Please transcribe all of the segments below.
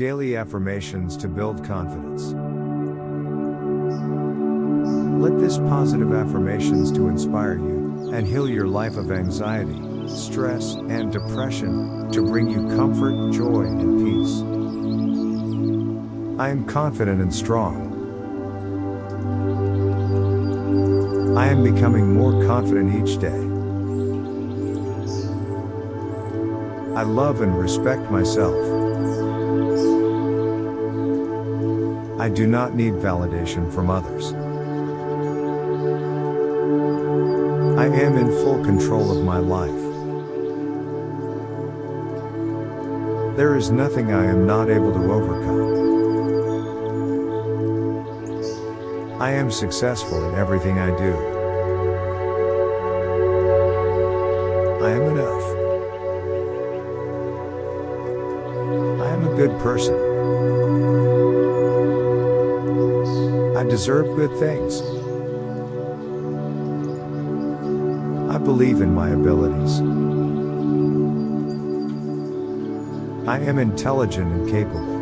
Daily affirmations to build confidence. Let this positive affirmations to inspire you and heal your life of anxiety, stress, and depression to bring you comfort, joy, and peace. I am confident and strong. I am becoming more confident each day. I love and respect myself. I do not need validation from others. I am in full control of my life. There is nothing I am not able to overcome. I am successful in everything I do. I am enough. I am a good person. Deserve good things. I believe in my abilities. I am intelligent and capable.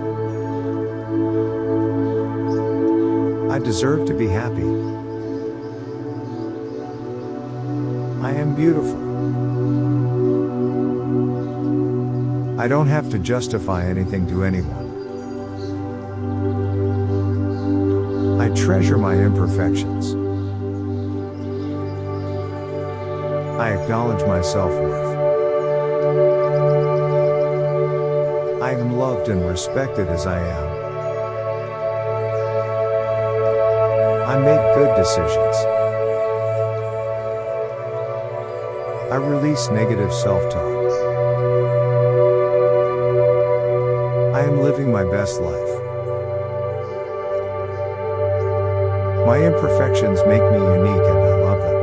I deserve to be happy. I am beautiful. I don't have to justify anything to anyone. Treasure my imperfections. I acknowledge my self-worth. I am loved and respected as I am. I make good decisions. I release negative self-talk. I am living my best life. My imperfections make me unique and I love them.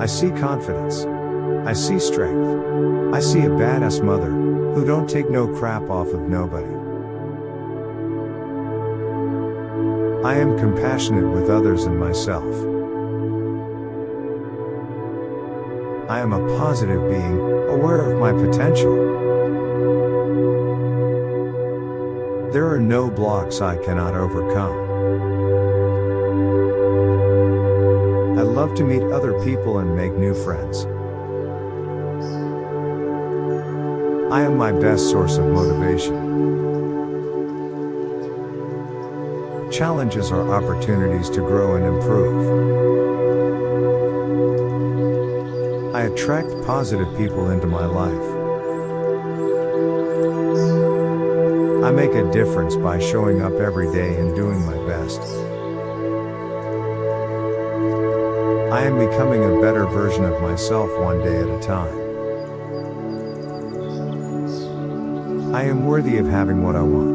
I see confidence. I see strength. I see a badass mother, who don't take no crap off of nobody. I am compassionate with others and myself. I am a positive being, aware of my potential. There are no blocks I cannot overcome. I love to meet other people and make new friends. I am my best source of motivation. Challenges are opportunities to grow and improve. I attract positive people into my life. I make a difference by showing up every day and doing my best. I am becoming a better version of myself one day at a time. I am worthy of having what I want.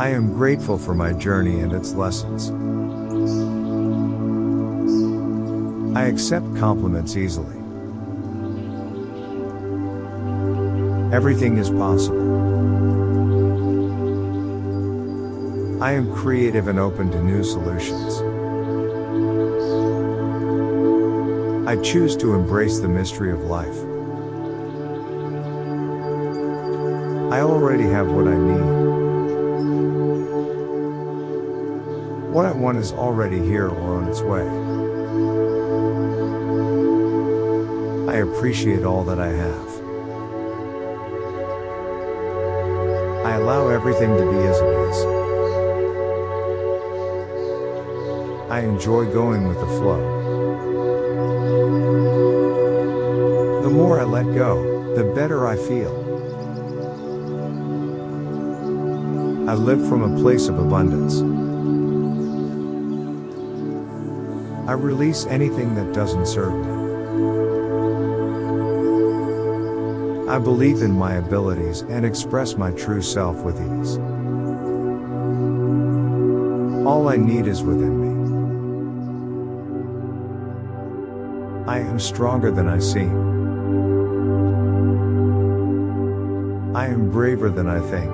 I am grateful for my journey and its lessons. I accept compliments easily. Everything is possible. I am creative and open to new solutions. I choose to embrace the mystery of life. I already have what I need. What I want is already here or on its way. I appreciate all that I have. I allow everything to be as it is. I enjoy going with the flow. The more I let go, the better I feel. I live from a place of abundance. I release anything that doesn't serve me. I believe in my abilities and express my true self with ease. All I need is within me. I am stronger than I seem. I am braver than I think.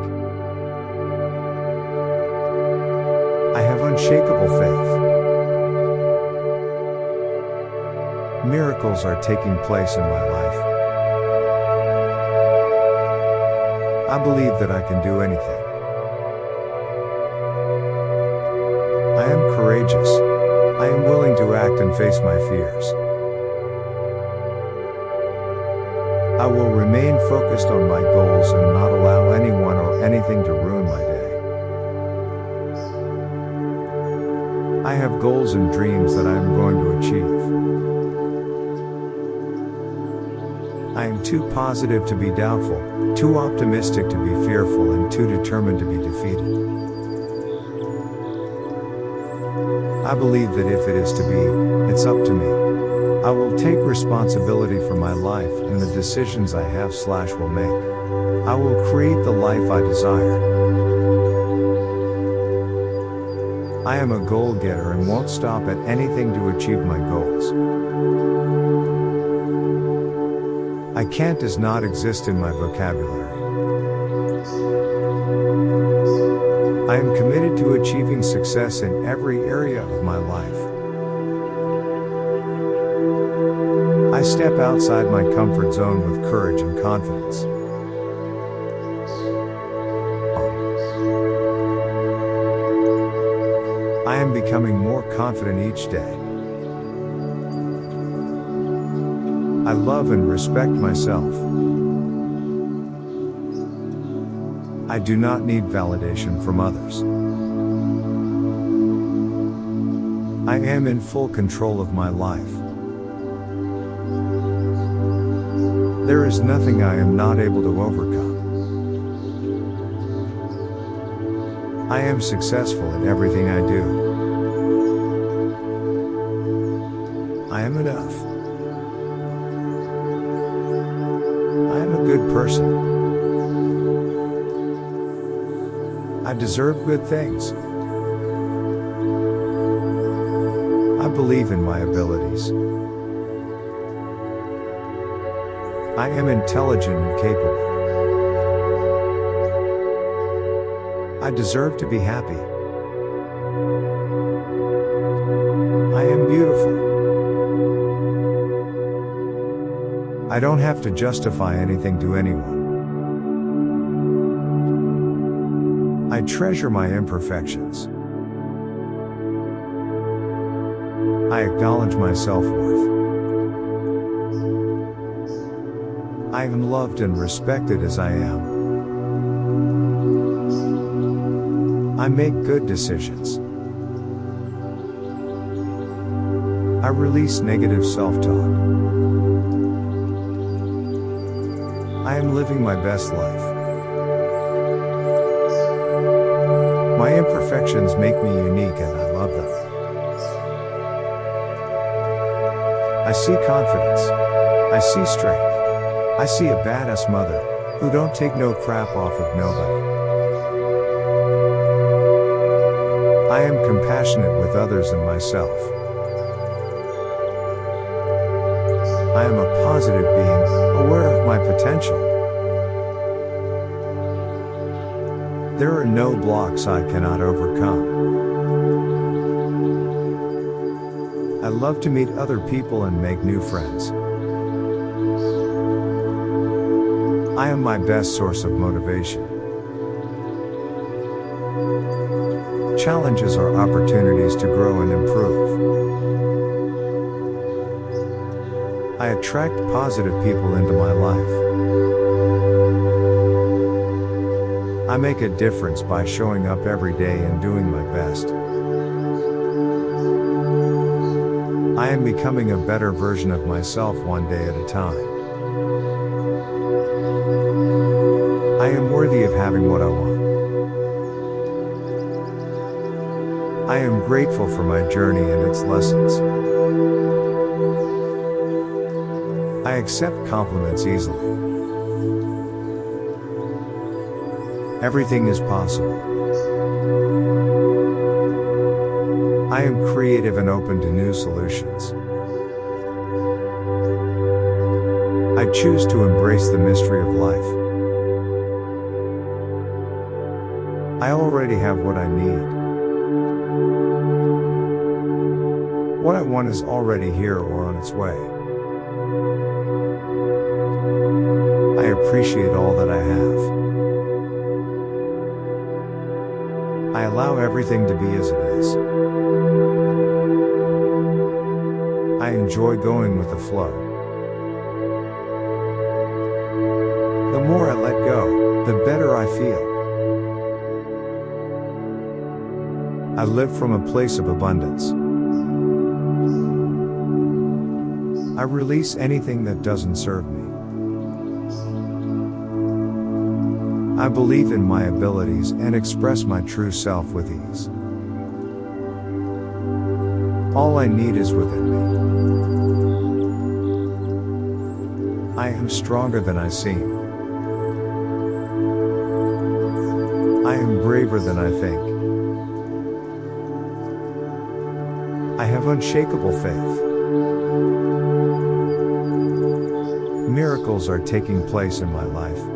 I have unshakable faith. Miracles are taking place in my life. I believe that I can do anything. I am courageous. I am willing to act and face my fears. I will remain focused on my goals and not allow anyone or anything to ruin my day. I have goals and dreams that I am going to achieve. Too positive to be doubtful, too optimistic to be fearful, and too determined to be defeated. I believe that if it is to be, it's up to me. I will take responsibility for my life and the decisions I have slash will make. I will create the life I desire. I am a goal getter and won't stop at anything to achieve my goals. I can't does not exist in my vocabulary. I am committed to achieving success in every area of my life. I step outside my comfort zone with courage and confidence. I am becoming more confident each day. I love and respect myself. I do not need validation from others. I am in full control of my life. There is nothing I am not able to overcome. I am successful in everything I do. I am enough. Person. I deserve good things. I believe in my abilities. I am intelligent and capable. I deserve to be happy. I don't have to justify anything to anyone. I treasure my imperfections. I acknowledge my self worth. I am loved and respected as I am. I make good decisions. I release negative self talk. I am living my best life. My imperfections make me unique and I love them. I see confidence. I see strength. I see a badass mother, who don't take no crap off of nobody. I am compassionate with others and myself. I am a positive being, aware of my potential. There are no blocks I cannot overcome. I love to meet other people and make new friends. I am my best source of motivation. Challenges are opportunities to grow and improve. I attract positive people into my life. I make a difference by showing up every day and doing my best. I am becoming a better version of myself one day at a time. I am worthy of having what I want. I am grateful for my journey and its lessons. Accept compliments easily. Everything is possible. I am creative and open to new solutions. I choose to embrace the mystery of life. I already have what I need. What I want is already here or on its way. I appreciate all that I have. I allow everything to be as it is. I enjoy going with the flow. The more I let go, the better I feel. I live from a place of abundance. I release anything that doesn't serve me. I believe in my abilities and express my true self with ease. All I need is within me. I am stronger than I seem. I am braver than I think. I have unshakable faith. Miracles are taking place in my life.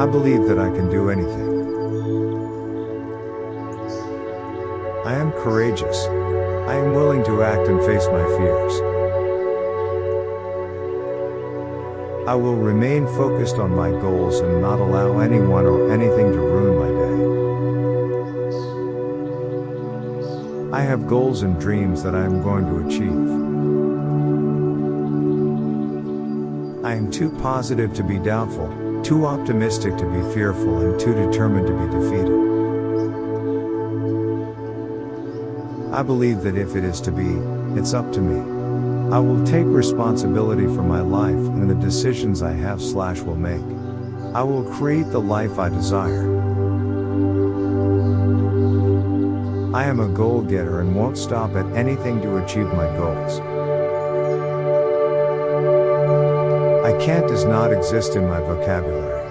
I believe that I can do anything. I am courageous. I am willing to act and face my fears. I will remain focused on my goals and not allow anyone or anything to ruin my day. I have goals and dreams that I am going to achieve. I am too positive to be doubtful, too optimistic to be fearful and too determined to be defeated. I believe that if it is to be, it's up to me. I will take responsibility for my life and the decisions I have slash will make. I will create the life I desire. I am a goal getter and won't stop at anything to achieve my goals. Can't does not exist in my vocabulary.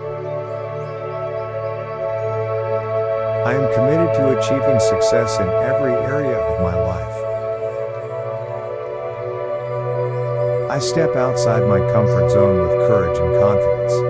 I am committed to achieving success in every area of my life. I step outside my comfort zone with courage and confidence.